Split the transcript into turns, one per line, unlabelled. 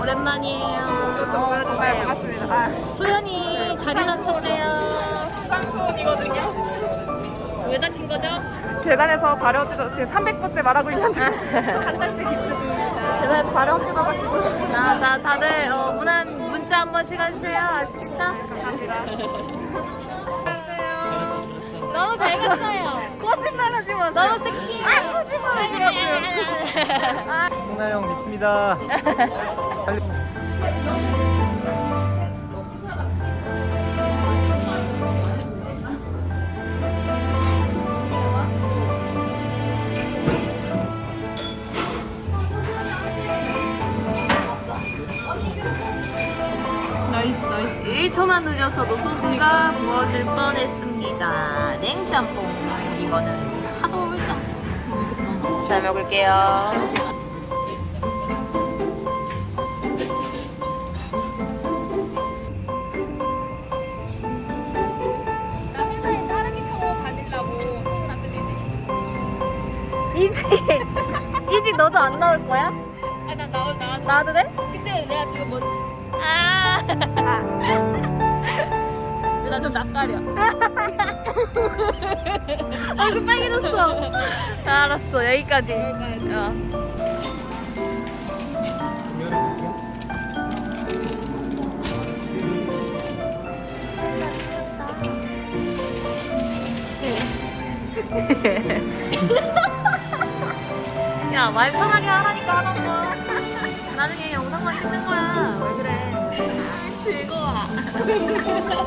오랜만이에요.
어, 정말 반갑습니다. 아,
소연이 다리 다쳤대요.
쌍촌이거든요.
왜 다친 거죠?
계단에서 발열 뛰어 지금 300번째 말하고 있는데 한 달째 깁스 중입니다. 계단에서 발열 뛰어가지고
자, 자 다들 어, 문안 문자 한 번씩 해주세요. 아시겠죠?
감사합니다.
너무 잘 갔어요.
거짓말하지 마세요.
너무 섹시해.
아, 거짓말하지 마세요.
홍나 형 믿습니다. 달리-
나이스 나이스. 1초만 늦었어도 소스가 부어질 뻔했습니다. 냉짬뽕. 이거는 차돌짬뽕 잘 먹을게요 이지 이지 너도 안 나올 거야?
아나 나올 나
나도 돼?
근데 내가 지금 뭐
아
나좀 낯가려
얼굴 빨개졌어. 알았어 여기까지. 어. 야, 말 편하게 하라니까 하는 거. 나중에 영상만 찍는 거야. 왜 그래?
즐거워